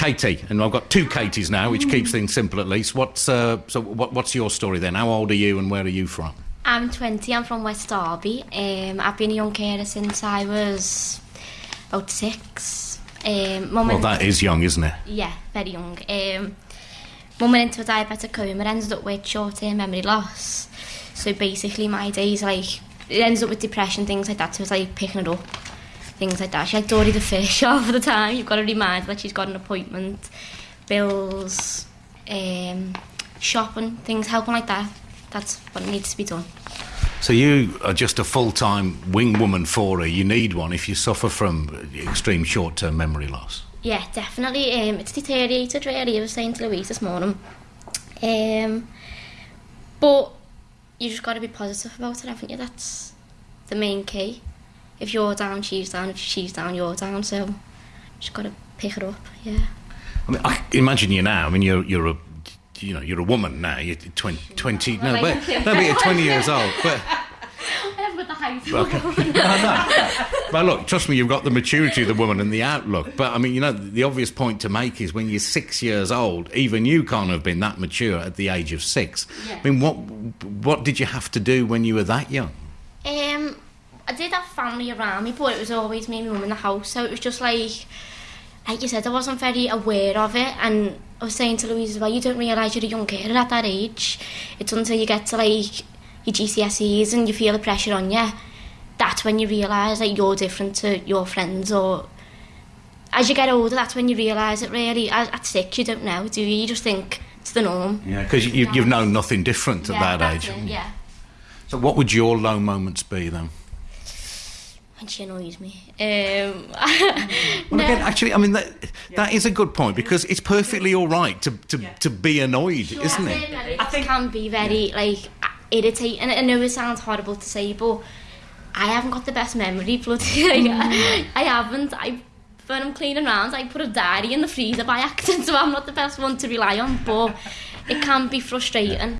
Katie, and I've got two Katies now, which keeps things simple at least. What's uh, so? What, what's your story then? How old are you, and where are you from? I'm 20, I'm from West Derby. Um, I've been a young carer since I was about six. Um, Well, that is young, isn't it? Yeah, very young. Um, mum went into a diabetic coma, ended up with short-term memory loss. So basically my days, like, it ends up with depression, things like that. So it's like picking it up, things like that. She like Dory the fish half of the time. You've got to remind her that she's got an appointment, bills, um, shopping, things, helping like that. That's what needs to be done. So you are just a full-time wing woman for her. You need one if you suffer from extreme short-term memory loss. Yeah, definitely. Um, it's deteriorated really. I was saying to Louise this morning. Um, but you just got to be positive about it, haven't you? That's the main key. If you're down, she's down. If she's down, you're down. So just got to pick it up. Yeah. I mean, I imagine you now. I mean, you're you're a you know you're a woman now. You're 20, 20 no, but, no, but you're 20 years old. But got the height. Okay. But look, trust me, you've got the maturity of the woman and the outlook. But I mean, you know, the obvious point to make is when you're six years old, even you can't have been that mature at the age of six. Yeah. I mean, what what did you have to do when you were that young? I did have family around me, but it was always me and my mum in the house. So it was just like, like you said, I wasn't very aware of it. And I was saying to Louise as well, you don't realise you're a young kid at that age. It's until you get to like your GCSEs and you feel the pressure on you. That's when you realise that you're different to your friends or as you get older, that's when you realise it really. At, at six, you don't know, do you? You just think it's the norm. Yeah, because you, you've known nothing different at Yeah, that age. it, yeah. So, what would your low moments be then? When she annoys me. Um, Well, no. again, actually, I mean that that is a good point because it's perfectly all right to to, to be annoyed, isn't it? I think can be very like irritating. I know it sounds horrible to say, but I haven't got the best memory. Bloody, like, I haven't. I when I'm cleaning around, I put a diary in the freezer by accident, so I'm not the best one to rely on. But it can be frustrating.